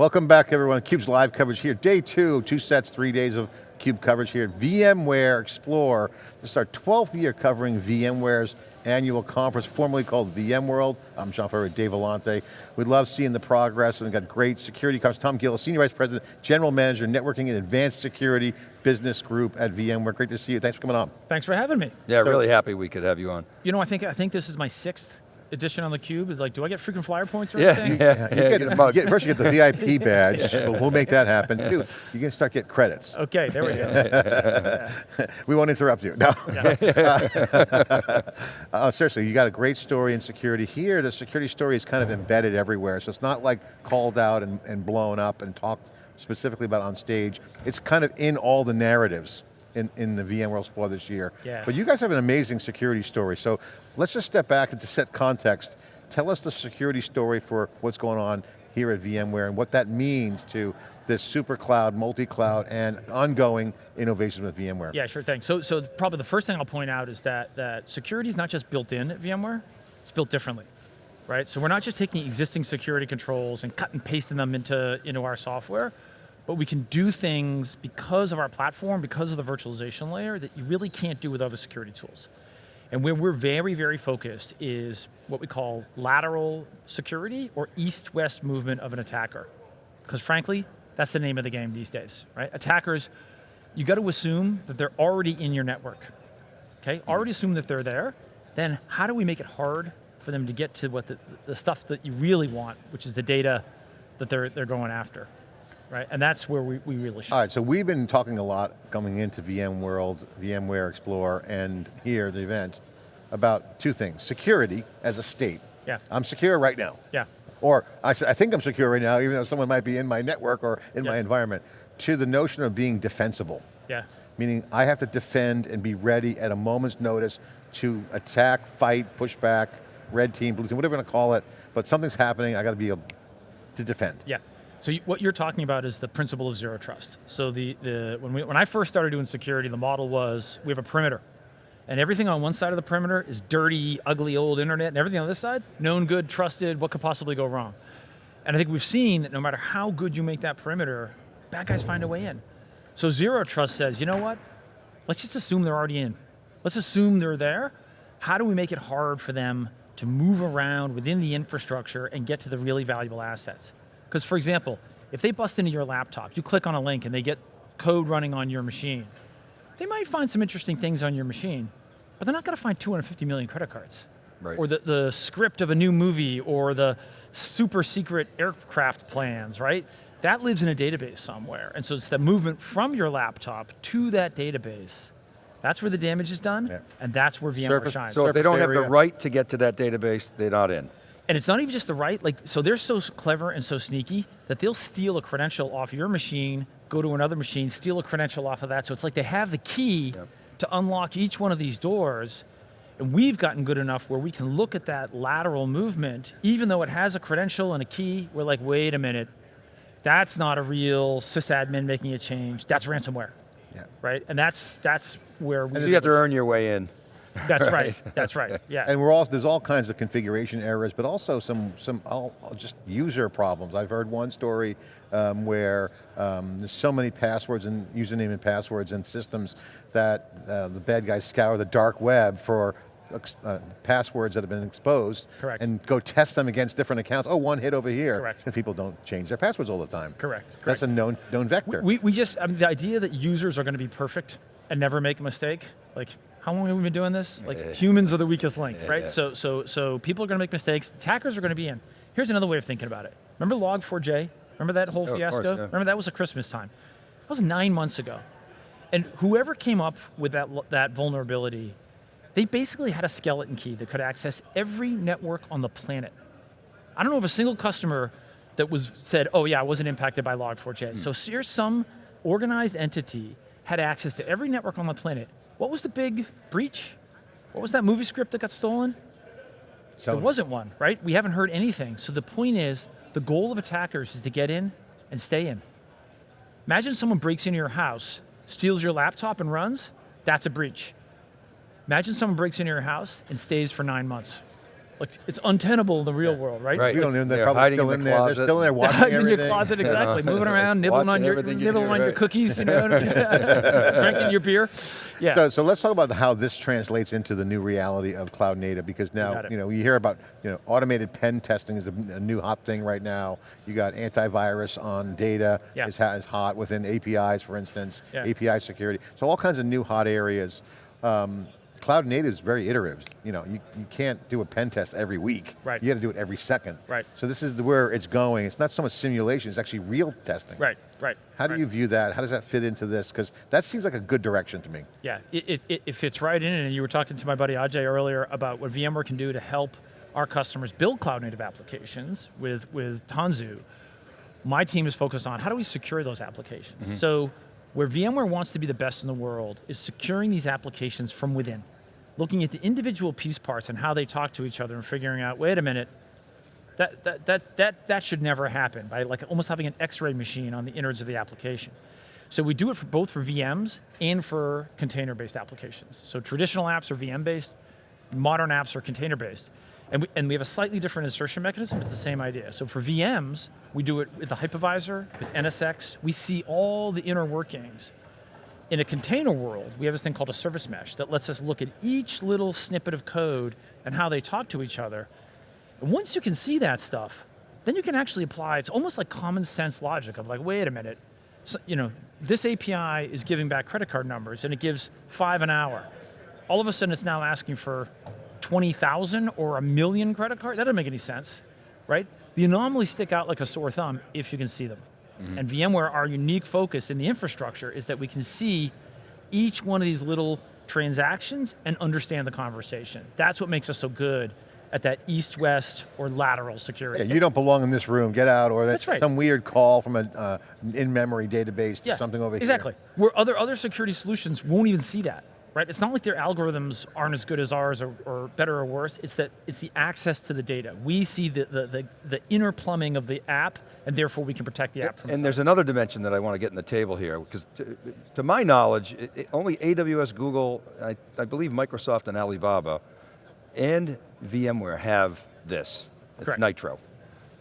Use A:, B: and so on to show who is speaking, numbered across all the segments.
A: Welcome back everyone, CUBE's live coverage here. Day two, two sets, three days of CUBE coverage here at VMware Explore. This is our 12th year covering VMware's annual conference, formerly called VMworld. I'm John Furrier, Dave Vellante. We love seeing the progress and we've got great security coverage. Tom Gillis, Senior Vice President, General Manager, Networking and Advanced Security Business Group at VMware. Great to see you, thanks for coming on.
B: Thanks for having me.
C: Yeah, so, really happy we could have you on.
B: You know, I think, I think this is my sixth edition on the cube is like, do I get freaking flyer points or
C: yeah,
B: anything?
C: Yeah, yeah,
A: you get, you get, first you get the VIP badge, we'll, we'll, make that happen. Two, you can start get credits.
B: Okay, there we go.
A: we won't interrupt you, no. uh, seriously, you got a great story in security. Here, the security story is kind of embedded everywhere, so it's not like called out and, and blown up and talked specifically about on stage. It's kind of in all the narratives in, in the VMworld Explore this year.
B: Yeah.
A: But you guys have an amazing security story, so let's just step back and to set context. Tell us the security story for what's going on here at VMware and what that means to this super cloud, multi-cloud, and ongoing innovations with VMware.
B: Yeah, sure thing. So, so probably the first thing I'll point out is that, that security is not just built in at VMware, it's built differently, right? So we're not just taking existing security controls and cut and pasting them into, into our software, but we can do things because of our platform, because of the virtualization layer that you really can't do with other security tools. And where we're very, very focused is what we call lateral security or east-west movement of an attacker. Because frankly, that's the name of the game these days, right? Attackers, you got to assume that they're already in your network, okay? Hmm. Already assume that they're there, then how do we make it hard for them to get to what the, the stuff that you really want, which is the data that they're, they're going after? Right? And that's where we, we really should.
A: All right, so we've been talking a lot coming into VMworld, VMware Explore, and here, the event, about two things. Security as a state.
B: Yeah.
A: I'm secure right now.
B: Yeah.
A: Or I, I think I'm secure right now, even though someone might be in my network or in
B: yes.
A: my environment. To the notion of being defensible.
B: Yeah.
A: Meaning I have to defend and be ready at a moment's notice to attack, fight, push back, red team, blue team, whatever you want to call it, but something's happening, I got to be able to defend.
B: Yeah. So you, what you're talking about is the principle of zero trust. So the, the, when, we, when I first started doing security, the model was we have a perimeter. And everything on one side of the perimeter is dirty, ugly old internet, and everything on this side, known good, trusted, what could possibly go wrong? And I think we've seen that no matter how good you make that perimeter, bad guys find a way in. So zero trust says, you know what? Let's just assume they're already in. Let's assume they're there. How do we make it hard for them to move around within the infrastructure and get to the really valuable assets? Because for example, if they bust into your laptop, you click on a link and they get code running on your machine, they might find some interesting things on your machine, but they're not going to find 250 million credit cards.
C: Right.
B: Or the, the script of a new movie, or the super secret aircraft plans, right? That lives in a database somewhere. And so it's the movement from your laptop to that database. That's where the damage is done, yeah. and that's where VMware
A: Surface,
B: shines.
C: So if they don't area. have the right to get to that database, they're not in.
B: And it's not even just the right, like, so they're so clever and so sneaky that they'll steal a credential off your machine, go to another machine, steal a credential off of that. So it's like they have the key yep. to unlock each one of these doors, and we've gotten good enough where we can look at that lateral movement, even though it has a credential and a key, we're like, wait a minute, that's not a real sysadmin making a change, that's ransomware.
A: Yeah.
B: Right, and that's that's where we-
C: And you have to earn your way in.
B: That's right. right. That's right. Yeah.
A: And we're all there's all kinds of configuration errors, but also some some all, just user problems. I've heard one story um, where um, there's so many passwords and username and passwords and systems that uh, the bad guys scour the dark web for uh, passwords that have been exposed
B: Correct.
A: and go test them against different accounts. Oh, one hit over here.
B: Correct.
A: And people don't change their passwords all the time.
B: Correct. Correct.
A: That's a known, known vector.
B: We, we just, I mean, the idea that users are going to be perfect and never make a mistake, like how long have we been doing this? Like yeah. humans are the weakest link, yeah, right? Yeah. So, so, so people are going to make mistakes. Attackers are going to be in. Here's another way of thinking about it. Remember Log4j? Remember that whole
C: oh,
B: fiasco?
C: Course,
B: Remember that was a Christmas time. That was nine months ago. And whoever came up with that, that vulnerability, they basically had a skeleton key that could access every network on the planet. I don't know of a single customer that was said, oh yeah, I wasn't impacted by Log4j. Hmm. So here's some organized entity had access to every network on the planet what was the big breach? What was that movie script that got stolen? So there wasn't one, right? We haven't heard anything. So the point is, the goal of attackers is to get in and stay in. Imagine someone breaks into your house, steals your laptop and runs, that's a breach. Imagine someone breaks into your house and stays for nine months. Like it's untenable in the real world, right?
C: Right.
A: We don't know, they're
C: They're
A: probably
C: hiding
A: still
C: in
A: in
C: the
A: there, they're still in there watching
B: Hiding in
A: everything.
B: your closet, exactly. Moving around, nibbling
C: Watching
B: on your
C: you
B: nibbling
C: do,
B: on your cookies, you know, drinking your beer. Yeah.
A: So, so let's talk about how this translates into the new reality of cloud native because now,
B: got it.
A: you know, you hear about, you know, automated pen testing is a, a new hot thing right now. You got antivirus on data
B: Yeah.
A: is, is hot within APIs, for instance,
B: Yeah.
A: API security. So all kinds of new hot areas. Um, cloud native is very iterative. You know, you, you can't do a pen test every week.
B: Right.
A: You got to do it every second.
B: Right.
A: So this is where it's going. It's not so much simulation, it's actually real testing.
B: right, right.
A: How do
B: right.
A: you view that? How does that fit into this? Because that seems like a good direction to me.
B: Yeah, it, it, it, it fits right in, and you were talking to my buddy Ajay earlier about what VMware can do to help our customers build cloud native applications with, with Tanzu. My team is focused on how do we secure those applications. Mm-hmm. So where VMware wants to be the best in the world is securing these applications from within. Looking at the individual piece parts and how they talk to each other and figuring out, wait a minute, that, that, that, that, that should never happen, by like almost having an x-ray machine on the innards of the application. So we do it for both for VMs and for container-based applications. So traditional apps are VM-based, modern apps are container-based. And we, and we have a slightly different insertion mechanism, but it's the same idea. So for VMs, we do it with the hypervisor, with NSX. We see all the inner workings. In a container world, we have this thing called a service mesh that lets us look at each little snippet of code and how they talk to each other. And once you can see that stuff, then you can actually apply, it's almost like common sense logic of like, wait a minute, so, you know, this API is giving back credit card numbers and it gives five an hour. All of a sudden it's now asking for 20,000 or a million credit cards? That doesn't make any sense, right? The anomalies stick out like a sore thumb if you can see them. And VMware, our unique focus in the infrastructure is that we can see each one of these little transactions and understand the conversation. That's what makes us so good at that east-west or lateral security.
A: Yeah, you don't belong in this room, get out, or that's
B: That's right.
A: some weird call from an uh, in-memory database to
B: Yeah,
A: something over
B: exactly.
A: here.
B: Exactly, where other other security solutions won't even see that, right? It's not like their algorithms aren't as good as ours or, or better or worse. It's that it's the access to the data. We see the the, the, the inner plumbing of the app, and therefore we can protect the app from.
C: And there's another dimension that I want to get in the table here, because to, to my knowledge, it, it- only AWS, Google, I, I believe Microsoft and Alibaba, and VMware have this. It's
B: Correct.
C: Nitro,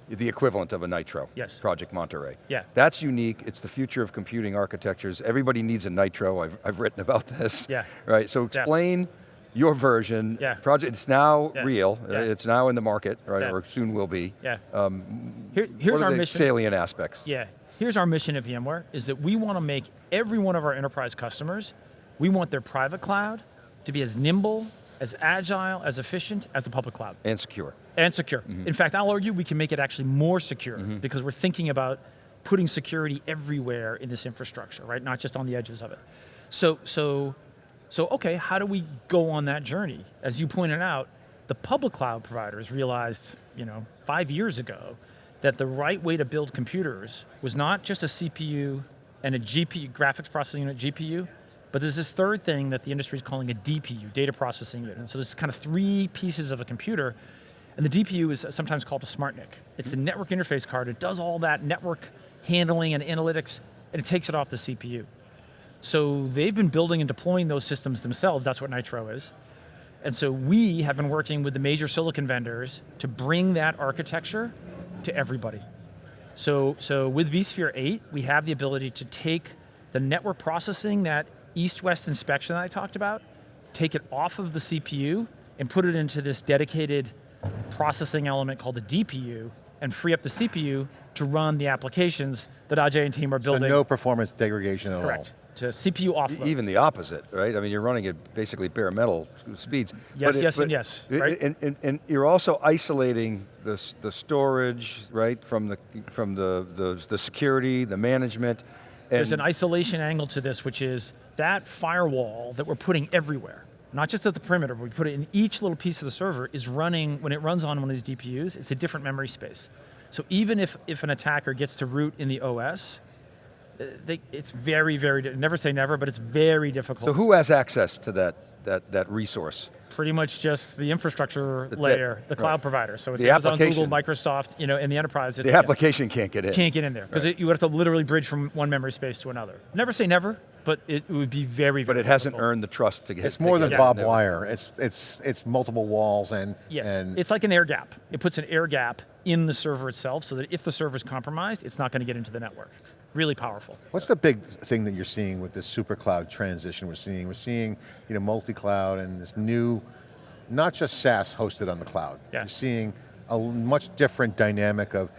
C: the equivalent of a Nitro.
B: Yes.
C: Project Monterey.
B: Yeah.
C: That's unique, it's the future of computing architectures. Everybody needs a Nitro, I've, I've written about this.
B: Yeah.
C: Right, so explain your version.
B: Yeah.
C: Project, it's now
B: Yeah.
C: real,
B: Yeah.
C: Uh, it's now in the market, right,
B: Yeah.
C: or soon will be.
B: yeah. Um, Here, here's
C: what are
B: our
C: the
B: mission.
C: salient aspects?
B: Yeah, here's our mission at VMware, is that we want to make every one of our enterprise customers, we want their private cloud to be as nimble, as agile, as efficient as the public cloud.
C: And secure.
B: And secure. Mm-hmm. In fact, I'll argue we can make it actually more secure mm-hmm. because we're thinking about putting security everywhere in this infrastructure, right? Not just on the edges of it. So, so, so okay, how do we go on that journey? As you pointed out, the public cloud providers realized, you know, five years ago that the right way to build computers was not just a CPU and a GPU, graphics processing unit GPU, but there's this third thing that the industry is calling a DPU, data processing unit. And so there's kind of three pieces of a computer, and the DPU is sometimes called a SmartNIC. It's the network interface card. It does all that network handling and analytics, and it takes it off the CPU. So they've been building and deploying those systems themselves. That's what Nitro is. And so we have been working with the major silicon vendors to bring that architecture to everybody. So, so with vSphere 8, we have the ability to take the network processing, that east-west inspection that I talked about, take it off of the CPU and put it into this dedicated processing element called the DPU and free up the CPU to run the applications that Ajay and team are building.
A: So
B: building.
A: no performance degradation at
B: Correct. To CPU offload.
C: Even the opposite, right? I mean, you're running at basically bare metal speeds.
B: Yes,
C: But it-
B: yes,
C: but
B: and yes, right?
C: And, and, and you're also isolating the, the storage, right, from the from the, the, the security, the management. And
B: There's an isolation angle to this, which is that firewall that we're putting everywhere, not just at the perimeter, but we put it in each little piece of the server, is running, when it runs on one of these DPUs, it's a different memory space. So even if, if an attacker gets to root in the OS, uh, they, it's very, very, never say never, but it's very difficult.
C: so who has access to that, that, that resource?
B: Pretty much just the infrastructure
C: That's it.
B: layer, the cloud
C: Right.
B: provider. So it's
C: The
B: Amazon, Google. Microsoft, you know, and the enterprise.
C: The
B: yeah,
C: application can't get in.
B: can't get in there because you would have to literally bridge from one memory space to another. Never say never, but it would be very, very
C: But it hasn't earned the trust to get.
A: It's more
C: to
A: than
C: get
A: Bob
C: it.
A: Wire. It's it's it's multiple walls and
B: Yes,
A: and
B: it's like an air gap. It puts an air gap in the server itself so that if the server is compromised, it's not going to get into the network. Really powerful.
A: What's the big thing that you're seeing with this super cloud transition we're seeing? We're seeing you know, multi-cloud and this new, not just SaaS hosted on the cloud.
B: Yeah.
A: You're seeing a much different dynamic of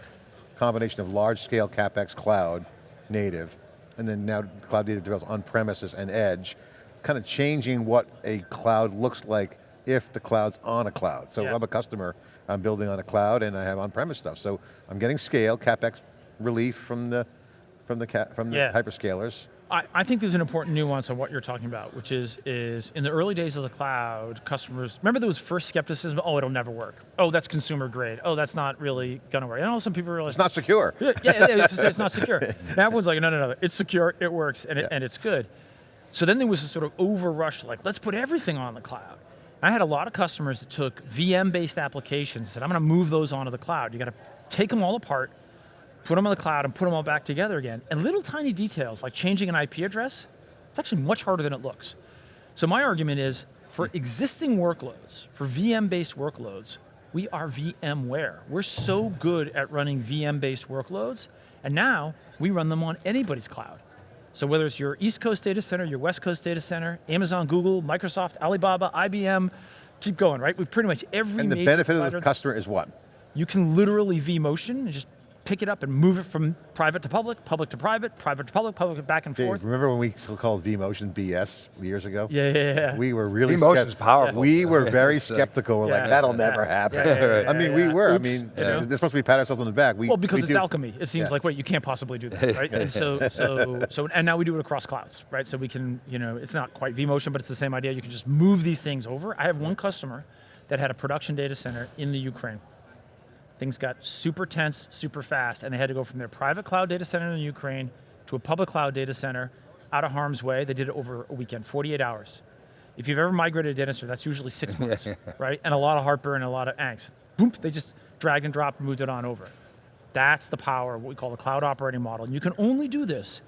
A: combination of large scale CapEx cloud native, and then now cloud native develops on premises and edge, kind of changing what a cloud looks like if the cloud's on a cloud. So
B: Yeah.
A: I'm a customer, I'm building on a cloud and I have on-premise stuff. So I'm getting scale, CapEx relief from the, from the, from the
B: Yeah.
A: hyperscalers.
B: I, I think there's an important nuance on what you're talking about, which is is in the early days of the cloud, customers remember there was first skepticism. Oh, it'll never work. Oh, that's consumer grade. Oh, that's not really going to work. And all of a sudden, people realize
A: It's not secure.
B: yeah, yeah, it's, it's not secure. Now everyone's like, no, no, no, it's secure, it works, and, it,
A: Yeah.
B: and it's good. So then there was a sort of overrush, like, let's put everything on the cloud. I had a lot of customers that took VM-based applications and said, I'm going to move those onto the cloud. You got to take them all apart, put them on the cloud, and put them all back together again. And little tiny details, like changing an IP address, it's actually much harder than it looks. So my argument is, for existing workloads, for VM-based workloads, we are VMware. We're so good at running VM-based workloads, and now we run them on anybody's cloud. So whether it's your East Coast data center, your West Coast data center, Amazon, Google, Microsoft, Alibaba, IBM, keep going, right? We pretty much every
A: And the benefit of the customer is what?
B: you can literally vMotion and just pick it up and move it from private to public, public to private, private to public, public back and
A: Dave,
B: forth.
A: remember when we still called vMotion BS years ago?
B: Yeah, yeah, yeah.
A: We were really
C: vMotion's
A: skept-
C: powerful.
A: We were very skeptical. We're like, that'll
B: Yeah.
A: never happen.
B: Yeah, yeah, yeah,
A: I mean,
B: yeah,
A: we were.
B: Oops,
A: I mean,
B: you know?
A: they're supposed to be pat ourselves on the back. We,
B: Well, because
A: we
B: it's
A: do-
B: alchemy. It seems
A: Yeah.
B: like, wait, you can't possibly do that, right? And so, so, so, and now we do it across clouds, right? So we can, you know, it's not quite vMotion, but it's the same idea. You can just move these things over. I have one customer that had a production data center in the Ukraine. Things got super tense, super fast, and they had to go from their private cloud data center in Ukraine to a public cloud data center out of harm's way. They did it over a weekend, 48 hours. If you've ever migrated a data center, that's usually six months, right? And a lot of heartburn and a lot of angst. Boom, they just dragged and dropped and moved it on over. That's the power of what we call the cloud operating model. And you can only do this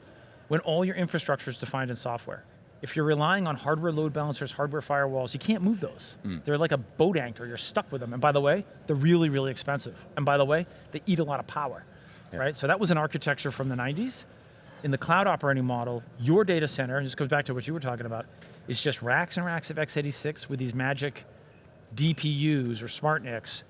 B: when all your infrastructure is defined in software. If you're relying on hardware load balancers, hardware firewalls, you can't move those. Hmm. They're like a boat anchor, you're stuck with them. And by the way, they're really, really expensive. And by the way, they eat a lot of power, right? So that was an architecture from the 90s. In the cloud operating model, your data center, and this goes back to what you were talking about, is just racks and racks of x86 with these magic DPUs or SmartNICs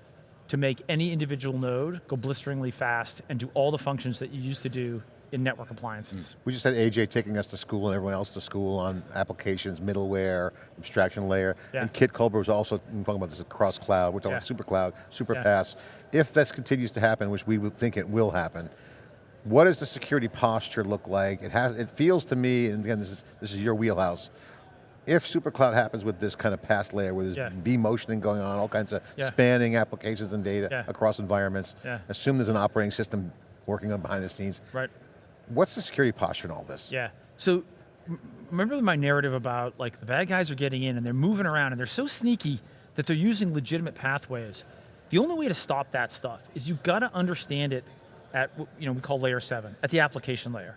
B: to make any individual node go blisteringly fast and do all the functions that you used to do in network appliances. Mm.
A: We just had Ajay taking us to school and everyone else to school on applications, middleware, abstraction layer.
B: Yeah.
A: And Kit Colbert was also talking about this across cloud. We're talking
B: Yeah.
A: super cloud, super
B: Yeah.
A: PaaS. If this continues to happen, which we would think it will happen, what does the security posture look like? It has. It feels to me, and again, this is this is your wheelhouse. If super cloud happens with this kind of PaaS layer, where there's
B: yeah.
A: motioning going on, all kinds of
B: Yeah.
A: spanning applications and data
B: Yeah.
A: across environments,
B: Yeah.
A: assume there's an operating system working on behind the scenes.
B: Right.
A: What's the security posture in all this?
B: Yeah. So remember my narrative about like the bad guys are getting in and they're moving around and they're so sneaky that they're using legitimate pathways. The only way to stop that stuff is you've got to understand it at what, you know we call layer seven at the application layer.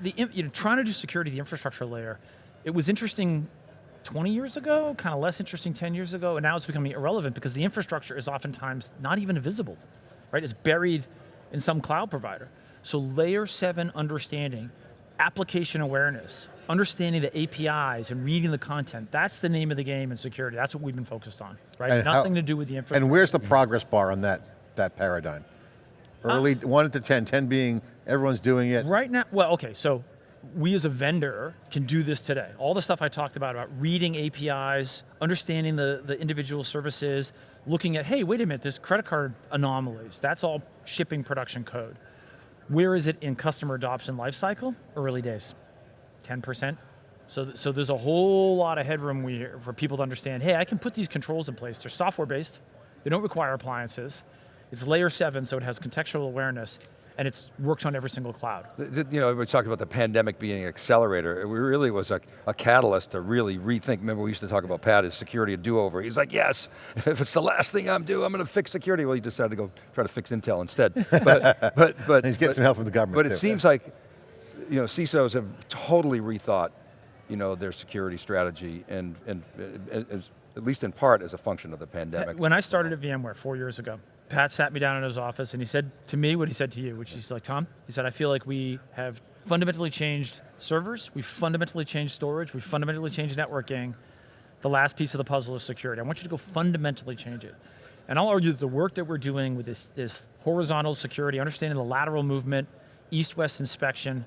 B: The you know trying to do security the infrastructure layer, it was interesting 20 years ago, kind of less interesting 10 years ago, and now it's becoming irrelevant because the infrastructure is oftentimes not even visible, right? It's buried in some cloud provider. So layer seven understanding, application awareness, understanding the APIs and reading the content, that's the name of the game in security. That's what we've been focused on, right?
A: And how-
B: Nothing to do with the infrastructure.
A: And where's the progress bar on that, that paradigm? Uh, Early, one to 10, 10 being everyone's doing it.
B: Right now, well, okay, so we as a vendor can do this today. All the stuff I talked about, about reading APIs, understanding the, the individual services, looking at, hey, wait a minute, this credit card anomalies, that's all shipping production code. Where is it in customer adoption lifecycle? Early days, 10%. So, so there's a whole lot of headroom for people to understand, hey, I can put these controls in place. They're software based, they don't require appliances. It's layer seven, so it has contextual awareness, and it works on every single cloud.
C: Th- th- You know, we talked about the pandemic being an accelerator. It really was a, a catalyst to really rethink. Remember, we used to talk about Pat as security a do-over. He's like, yes, if it's the last thing I'm doing, I'm going to fix security. Well, he decided to go try to fix Intel instead. But, but, but
A: He's getting
C: but-
A: some help from the government
C: But it
A: too.
C: seems like you know, CISOs have totally rethought, you know, their security strategy and, and uh, as, at least in part as a function of the pandemic.
B: When I started at VMware four years ago, Pat sat me down in his office and he said to me what he said to you, which is like, Tom, he said, I feel like we have fundamentally changed servers, we've fundamentally changed storage, we've fundamentally changed networking. The last piece of the puzzle is security. I want you to go fundamentally change it. And I'll argue that the work that we're doing with this, this horizontal security, understanding the lateral movement, east-west inspection,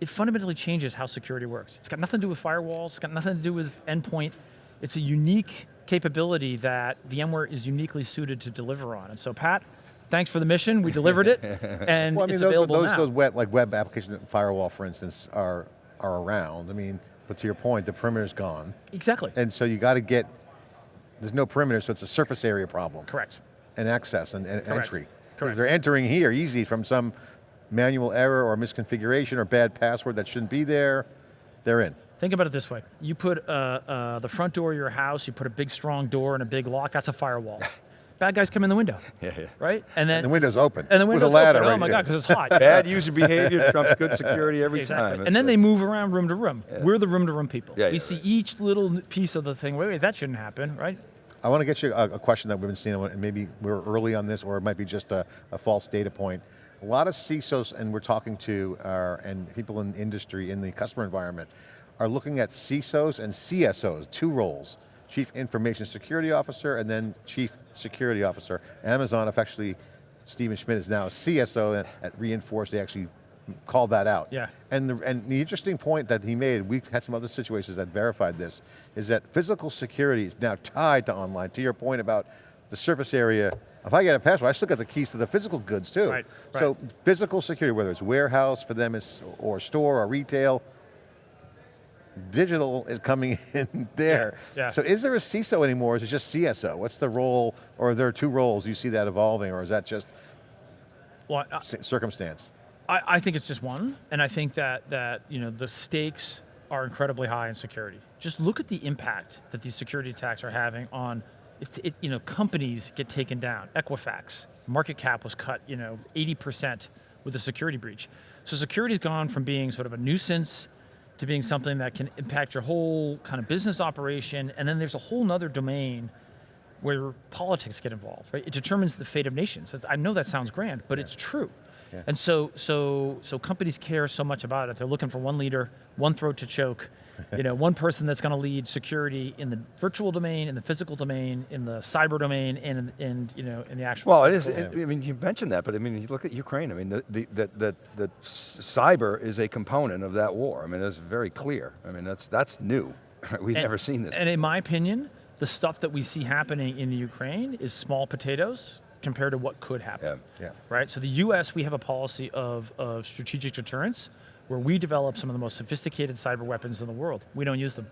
B: it fundamentally changes how security works. It's got nothing to do with firewalls, it's got nothing to do with endpoint. It's a unique capability that VMware is uniquely suited to deliver on. And so Pat, thanks for the mission, we delivered it, and
A: Well, I mean,
B: it's
A: those,
B: available
A: those,
B: now.
A: those web, like web application firewall, for instance, are, are around. I mean, but to your point, the perimeter's gone.
B: exactly,
A: And so you got to get, there's no perimeter, so it's a surface area problem.
B: correct.
A: And access and, and
B: Correct.
A: entry.
B: Correct.
A: If they're entering here easy from some manual error or misconfiguration or bad password that shouldn't be there, they're in.
B: Think about it this way. You put uh, uh, the front door of your house, you put a big strong door and a big lock, that's a firewall. Bad guys come in the window,
C: Yeah, yeah.
B: right? And then
A: And the window's open.
B: and the window's
A: with
B: window's
A: a ladder
B: open.
A: right
B: oh my
A: there.
B: god, because it's hot.
C: Bad user behavior trumps good security every
B: Exactly.
C: time.
B: And then
C: It's
B: they move around room to room. We're the room to room people.
C: Yeah,
B: we
C: yeah,
B: see
C: right.
B: each little piece of the thing. Wait, wait, that shouldn't happen, right?
A: I want to get you a, a question that we've been seeing, and maybe we're early on this, or it might be just a, a false data point. A lot of CISOs, and we're talking to, uh, and people in industry, in the customer environment, are looking at CISOs and CSOs, two roles. Chief Information Security Officer, and then Chief Security Officer. Amazon, effectively, Stephen Schmidt is now a CSO at, at re:Inforce, they actually called that out.
B: Yeah.
A: And the, and the interesting point that he made, we've had some other situations that verified this, is that physical security is now tied to online. To your point about the surface area, if I get a password, I still got the keys to the physical goods too.
B: Right, right.
A: So physical security, whether it's warehouse for them or store or retail, digital is coming in there.
B: Yeah, yeah.
A: So is there a CISO anymore, or is it just CSO? What's the role, or are there two roles? You see that evolving, or is that just
B: Well, I-
A: circumstance?
B: I, I think it's just one, and I think that that you know the stakes are incredibly high in security. Just look at the impact that these security attacks are having on, it, it, you know, companies get taken down. Equifax market cap was cut, you know, 80% with a security breach. So security's gone from being sort of a nuisance to being something that can impact your whole kind of business operation, and then there's a whole nother domain where politics get involved, right? It determines the fate of nations. I know that sounds grand, but it's true. And so, so, so companies care so much about it. They're looking for one leader, one throat to choke, you know, one person that's going to lead security in the virtual domain, in the physical domain, in the cyber domain, and, and you know, in the actual.
C: Well, it is. It, I mean, you mentioned that, but I mean, you look at Ukraine. I mean, the, the, the, the, the cyber is a component of that war. I mean, that's very clear. I mean, that's that's new. We've
B: And-
C: never seen this.
B: And in my opinion, the stuff that we see happening in the Ukraine is small potatoes compared to what could happen.
C: Yeah.
A: Yeah.
B: right? So the U.S. we have a policy of, of strategic deterrence, where we develop some of the most sophisticated cyber weapons in the world. We don't use them,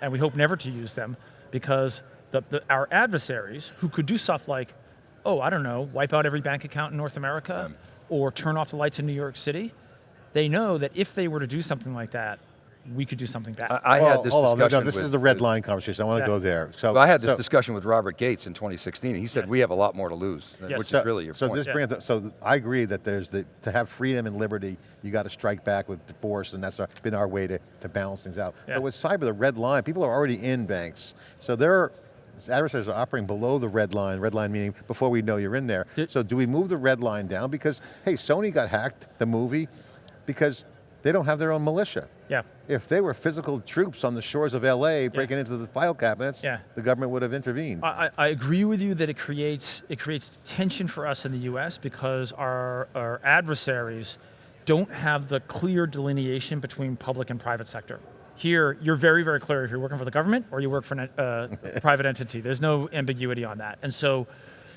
B: and we hope never to use them, because the, the, our adversaries, who could do stuff like, oh, I don't know, wipe out every bank account in North America, or turn off the lights in New York City, they know that if they were to do something like that, we could do something bad.
C: I, I
A: Well,
C: had this
A: hold on, no,
C: discussion.
A: no, this
C: with,
A: is the red line conversation. I want to
B: Yeah.
A: go there. So
C: Well, I had this
A: so-
C: discussion with Robert Gates in 2016. and He said we have a lot more to lose, uh,
B: Yes.
C: which
A: So,
C: is really your
A: so
C: point.
A: this brings up, so I agree that there's the, to have freedom and liberty, you got to strike back with force, and that's our, been our way to, to balance things out.
B: Yeah.
A: But with cyber, the red line, people are already in banks. So their adversaries are operating below the red line, red line meaning before we know you're in there.
B: Did-
A: so do we move the red line down? Because, hey, Sony got hacked, the movie, because they don't have their own militia.
B: Yeah.
A: If they were physical troops on the shores of LA breaking into the file cabinets,
B: Yeah.
A: the government would have intervened.
B: I, I I agree with you that it creates it creates tension for us in the U.S. because our our adversaries don't have the clear delineation between public and private sector. Here, you're very very clear if you're working for the government or you work for a uh, private entity. There's no ambiguity on that, and so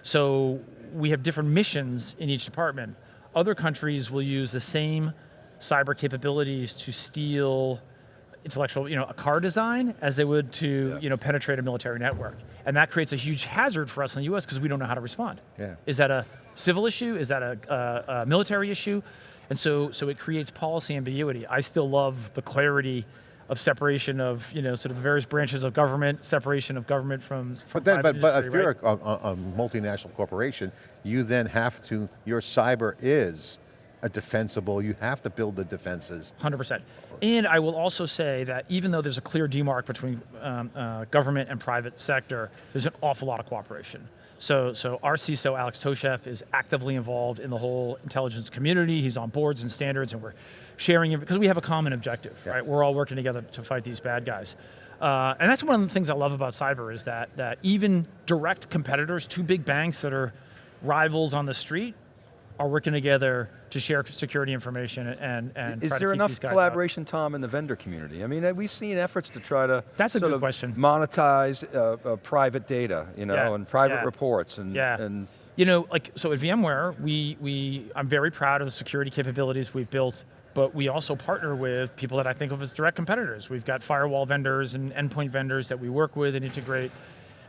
B: so we have different missions in each department. Other countries will use the same cyber capabilities to steal intellectual, you know, a car design as they would to, you know, penetrate a military network. And that creates a huge hazard for us in the US because we don't know how to respond.
A: Yeah.
B: Is that a civil issue? Is that a, a, a military issue? And so, so it creates policy ambiguity. I still love the clarity of separation of, you know, sort of the various branches of government, separation of government from,
A: But then, but, but if
B: industry,
A: you're a, a, a multinational corporation, you then have to, your cyber is a defensible, you have to build the defenses.
B: 100%. And I will also say that even though there's a clear demarc between um, uh, government and private sector, there's an awful lot of cooperation. So, so our CISO, Alex Tosheff, is actively involved in the whole intelligence community. He's on boards and standards, and we're sharing, because we have a common objective, right? We're all working together to fight these bad guys. Uh, and that's one of the things I love about cyber is that, that even direct competitors, two big banks that are rivals on the street, are working together to share security information and, and
C: Is there enough
B: these guys out.
C: collaboration, Tom, in the vendor community? I mean, uh, we've seen efforts to try to
B: That's a good question.
C: monetize uh, uh, private data, you know,
B: Yeah,
C: and private
B: yeah.
C: reports, and,
B: Yeah.
C: and
B: You know, like, so at VMware, we, we, I'm very proud of the security capabilities we've built, but we also partner with people that I think of as direct competitors. We've got firewall vendors and endpoint vendors that we work with and integrate.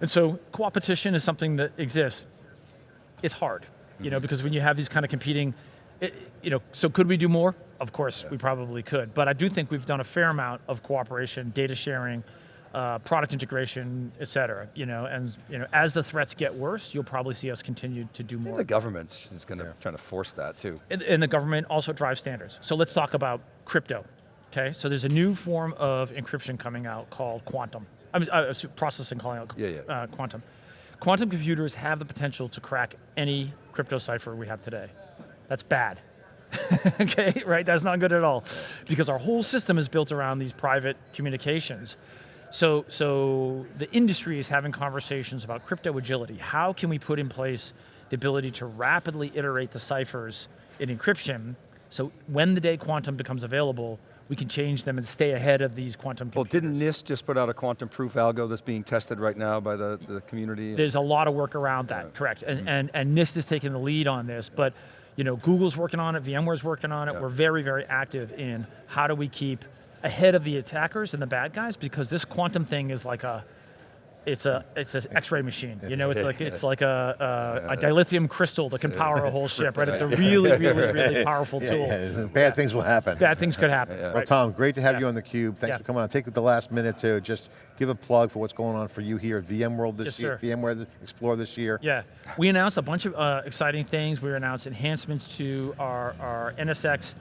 B: And so co-opetition is something that exists. It's hard, you know, because when you have these kind of competing, it, you know, so could we do more? Of course, we probably could. But I do think we've done a fair amount of cooperation, data sharing, uh, product integration, et cetera. You know, and you know, as the threats get worse, you'll probably see us continue to do more.
C: the government is going to try to force that too.
B: And, and the government also drives standards. So let's talk about crypto. Okay, so there's a new form of encryption coming out called quantum. I mean, uh, s- processing calling out
C: Yeah, yeah.
B: Uh, quantum. Quantum computers have the potential to crack any crypto cipher we have today. That's bad. okay, right? That's not good at all, because our whole system is built around these private communications. So, so the industry is having conversations about crypto agility. How can we put in place the ability to rapidly iterate the ciphers in encryption, so when the day quantum becomes available, we can change them and stay ahead of these quantum
C: Well, didn't NIST just put out a quantum-proof algo that's being tested right now by the, the community?
B: There's a lot of work around that, correct? And, hmm. and, and NIST is taking the lead on this, but you know, Google's working on it, VMware's working on it. We're very, very active in how do we keep ahead of the attackers and the bad guys because this quantum thing is like a, it's a it's an X-ray machine. You know, it's like it's like a, a, a dilithium crystal that can power a whole ship, right? It's a really, really, really powerful tool.
A: yeah, bad things will happen.
B: Bad things could happen.
A: Well,
B: right?
A: Tom, great to have
B: Yeah.
A: you on theCUBE. Thanks
B: Yeah.
A: for coming on. Take the last minute to just give a plug for what's going on for you here at VMworld this
B: Yes,
A: year,
B: sir.
A: VMware Explore this year.
B: Yeah, we announced a bunch of uh, exciting things. We announced enhancements to our, our NSX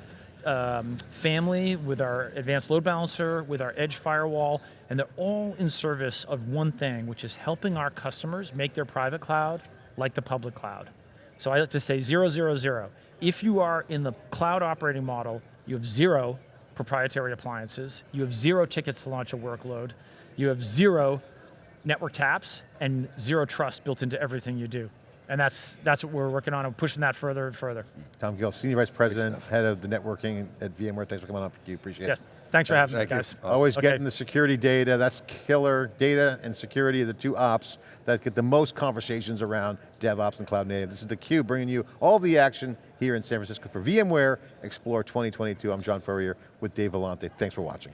B: um, family with our advanced load balancer, with our edge firewall, and they're all in service of one thing, which is helping our customers make their private cloud like the public cloud. So I like to say zero, zero, zero. If you are in the cloud operating model, you have zero proprietary appliances, you have zero tickets to launch a workload, you have zero network taps and zero trust built into everything you do. And that's, that's what we're working on and pushing that further and further.
A: Tom Gill, Senior Vice President, Head of the Networking at VMware. Thanks for coming on theCUBE, appreciate
B: Yes,
A: it.
B: thanks for having me,
C: Thank you.
B: guys.
C: Awesome.
A: Always
B: Okay.
A: getting the security data, that's killer. Data and security are the two ops that get the most conversations around DevOps and Cloud Native. This is theCUBE bringing you all the action here in San Francisco for VMware Explore 2022. I'm John Furrier with Dave Vellante. Thanks for watching.